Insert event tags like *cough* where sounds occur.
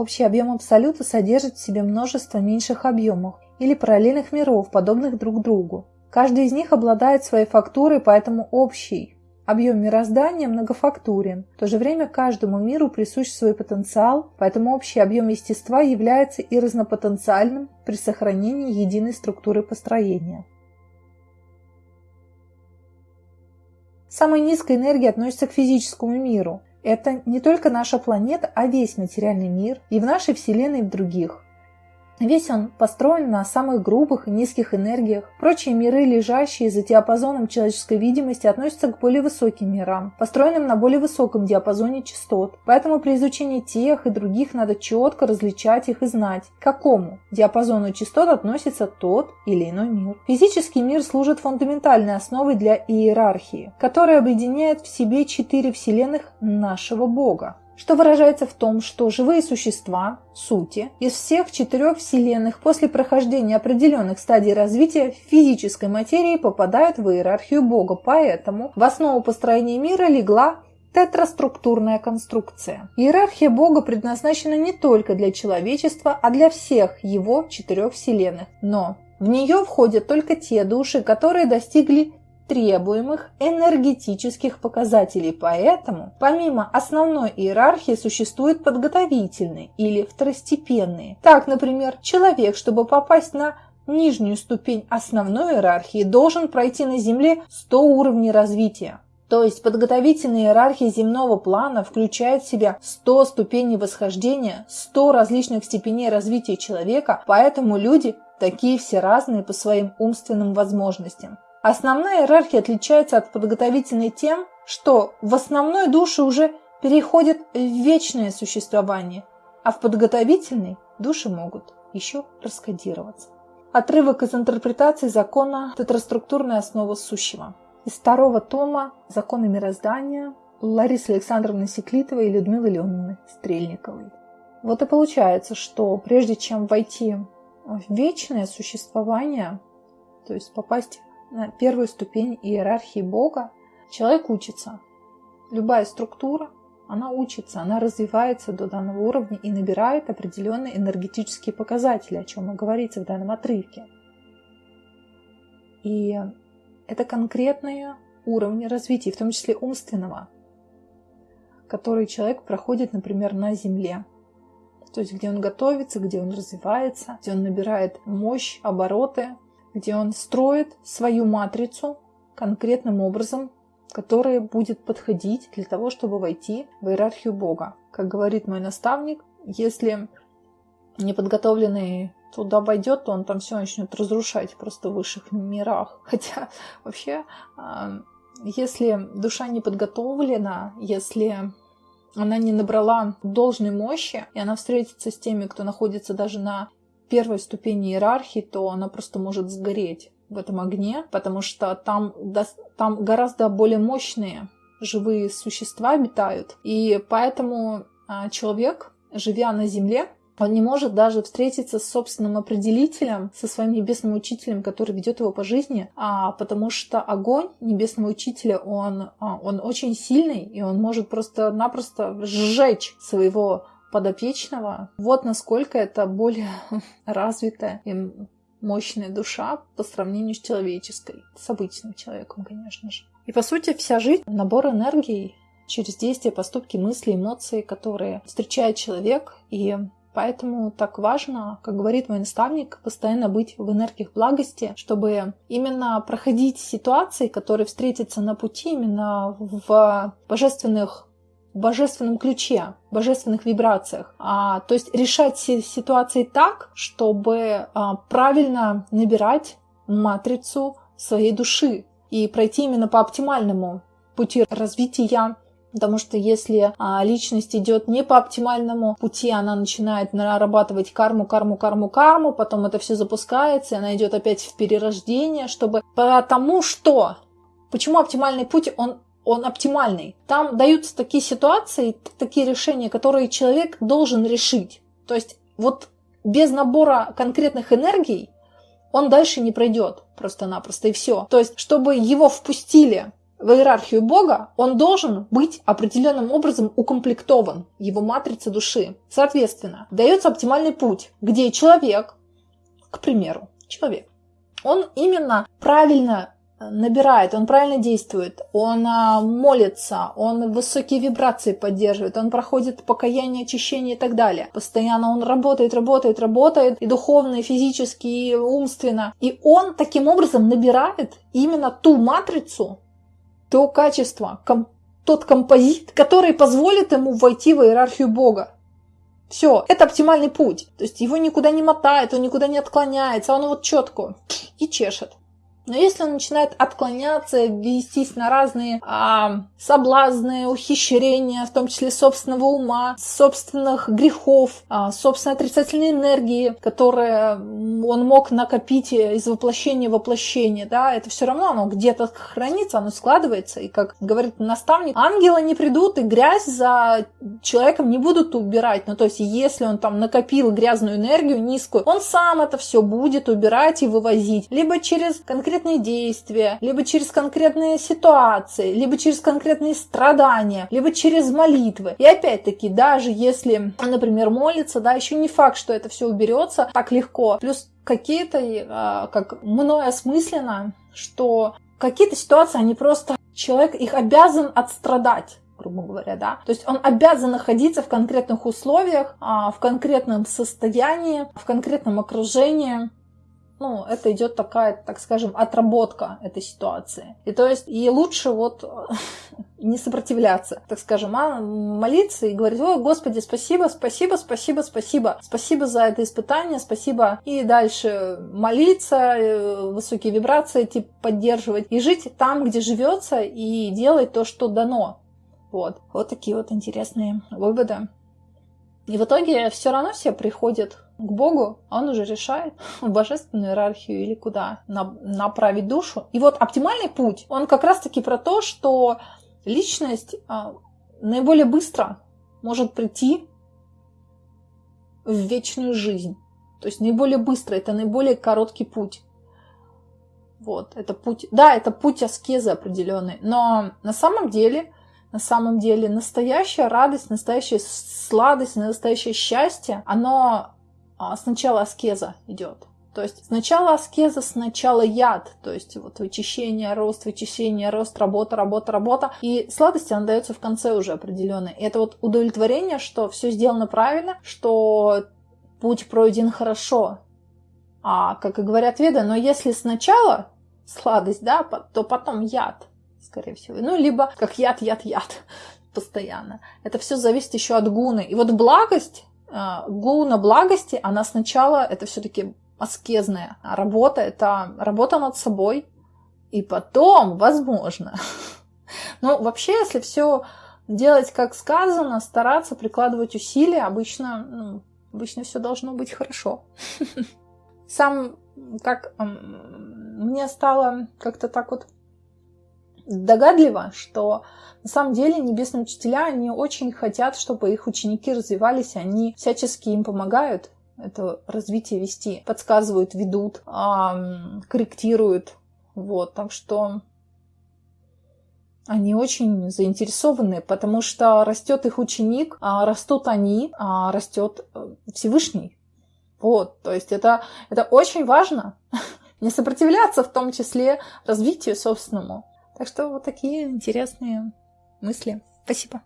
Общий объем Абсолюта содержит в себе множество меньших объемов или параллельных миров, подобных друг другу. Каждый из них обладает своей фактурой, поэтому общий объем мироздания многофактурен. В то же время каждому миру присущ свой потенциал, поэтому общий объем естества является и разнопотенциальным при сохранении единой структуры построения. Самая низкая энергия относится к физическому миру. Это не только наша планета, а весь материальный мир и в нашей Вселенной, и в других. Весь он построен на самых грубых и низких энергиях. Прочие миры, лежащие за диапазоном человеческой видимости, относятся к более высоким мирам, построенным на более высоком диапазоне частот. Поэтому при изучении тех и других надо четко различать их и знать, к какому диапазону частот относится тот или иной мир. Физический мир служит фундаментальной основой для иерархии, которая объединяет в себе четыре вселенных нашего Бога что выражается в том, что живые существа, сути, из всех четырех вселенных после прохождения определенных стадий развития физической материи попадают в иерархию Бога, поэтому в основу построения мира легла тетраструктурная конструкция. Иерархия Бога предназначена не только для человечества, а для всех его четырех вселенных. Но в нее входят только те души, которые достигли требуемых энергетических показателей. Поэтому, помимо основной иерархии, существуют подготовительные или второстепенные. Так, например, человек, чтобы попасть на нижнюю ступень основной иерархии, должен пройти на Земле 100 уровней развития. То есть подготовительная иерархия земного плана включает в себя 100 ступеней восхождения, 100 различных степеней развития человека, поэтому люди такие все разные по своим умственным возможностям. Основная иерархия отличается от подготовительной тем, что в основной душе уже переходят в вечное существование, а в подготовительной души могут еще раскодироваться. Отрывок из интерпретации закона «Тетраструктурная основа сущего». Из второго тома «Законы мироздания» Ларисы Александровны Секлитовой и Людмилы Леоновны Стрельниковой. Вот и получается, что прежде чем войти в вечное существование, то есть попасть на первую ступень иерархии Бога, человек учится. Любая структура, она учится, она развивается до данного уровня и набирает определенные энергетические показатели, о чем и говорится в данном отрывке. И это конкретные уровни развития, в том числе умственного, которые человек проходит, например, на Земле. То есть где он готовится, где он развивается, где он набирает мощь, обороты, где он строит свою матрицу конкретным образом, которая будет подходить для того, чтобы войти в иерархию Бога. Как говорит мой наставник, если неподготовленный туда войдет, то он там все начнет разрушать просто в высших мирах. *laughs* Хотя вообще, а, если душа не подготовлена, если она не набрала должной мощи, и она встретится с теми, кто находится даже на первой ступени иерархии, то она просто может сгореть в этом огне, потому что там, там гораздо более мощные живые существа обитают. И поэтому а, человек, живя на Земле, он не может даже встретиться с собственным определителем, со своим небесным учителем, который ведет его по жизни, а, потому что огонь небесного учителя, он, а, он очень сильный, и он может просто-напросто сжечь своего подопечного. Вот насколько это более *laughs* развитая и мощная душа по сравнению с человеческой, с обычным человеком, конечно же. И по сути вся жизнь — набор энергии через действия, поступки, мысли, эмоции, которые встречает человек. И Поэтому так важно, как говорит мой наставник, постоянно быть в энергиях благости, чтобы именно проходить ситуации, которые встретятся на пути именно в божественных божественном ключе, божественных вибрациях. А, то есть решать ситуации так, чтобы а, правильно набирать матрицу своей души и пройти именно по оптимальному пути развития Потому что если а, личность идет не по оптимальному пути, она начинает нарабатывать карму, карму, карму, карму, потом это все запускается, и она идет опять в перерождение, чтобы потому что Почему оптимальный путь, он он оптимальный. Там даются такие ситуации, такие решения, которые человек должен решить. То есть вот без набора конкретных энергий он дальше не пройдет просто-напросто и все. То есть, чтобы его впустили в иерархию Бога, он должен быть определенным образом укомплектован, его матрица души. Соответственно, дается оптимальный путь, где человек, к примеру, человек, он именно правильно набирает, он правильно действует, он а, молится, он высокие вибрации поддерживает, он проходит покаяние, очищение и так далее. Постоянно он работает, работает, работает, и духовно, и физически, и умственно. И он таким образом набирает именно ту матрицу, то качество, ком, тот композит, который позволит ему войти в иерархию Бога. Все, это оптимальный путь. То есть его никуда не мотает, он никуда не отклоняется, он вот четко и чешет. Но если он начинает отклоняться, вестись на разные а, соблазны, ухищрения, в том числе собственного ума, собственных грехов, а, собственной отрицательной энергии, которые он мог накопить из воплощения в воплощение, да, это все равно оно где-то хранится, оно складывается. И как говорит наставник, ангелы не придут и грязь за человеком не будут убирать. Ну, то есть, если он там накопил грязную энергию низкую, он сам это все будет убирать и вывозить. Либо через конкретные конкретные действия, либо через конкретные ситуации, либо через конкретные страдания, либо через молитвы. И опять-таки, даже если, например, молится, да, еще не факт, что это все уберется так легко. Плюс какие-то, а, как мной осмысленно, что какие-то ситуации, они просто, человек их обязан отстрадать грубо говоря, да. То есть он обязан находиться в конкретных условиях, а, в конкретном состоянии, в конкретном окружении, ну, это идет такая, так скажем, отработка этой ситуации. И то есть, и лучше вот *laughs* не сопротивляться, так скажем, а молиться и говорить, о, Господи, спасибо, спасибо, спасибо, спасибо, спасибо за это испытание, спасибо. И дальше молиться, э, высокие вибрации типа поддерживать и жить там, где живется, и делать то, что дано. Вот. Вот такие вот интересные выводы. И в итоге все равно все приходят к Богу, он уже решает *laughs* в божественную иерархию или куда направить душу. И вот оптимальный путь, он как раз-таки про то, что личность а, наиболее быстро может прийти в вечную жизнь. То есть наиболее быстро, это наиболее короткий путь. Вот, это путь, да, это путь аскезы определенный, но на самом деле на самом деле настоящая радость, настоящая сладость, настоящее счастье, оно сначала аскеза идет. То есть сначала аскеза, сначала яд, то есть вот вычищение, рост, вычищение, рост, работа, работа, работа. И сладость, она дается в конце уже определенной. Это вот удовлетворение, что все сделано правильно, что путь пройден хорошо. А, как и говорят веды, но если сначала сладость, да, то потом яд скорее всего. Ну, либо как яд, яд, яд *laughs* постоянно. Это все зависит еще от гуны. И вот благость, а, гуна благости, она сначала, это все-таки аскезная работа, это работа над собой, и потом, возможно. *laughs* Ну, вообще, если все делать как сказано, стараться прикладывать усилия, обычно, ну, обычно все должно быть хорошо. *laughs* Сам, как мне стало как-то так вот догадливо, что на самом деле небесные учителя, они очень хотят, чтобы их ученики развивались, они всячески им помогают это развитие вести, подсказывают, ведут, корректируют. Вот, так что они очень заинтересованы, потому что растет их ученик, а растут они, а растет э, Всевышний. Вот, то есть это, это очень важно. *laughs* Не сопротивляться в том числе развитию собственному. Так что вот такие интересные мысли. Спасибо.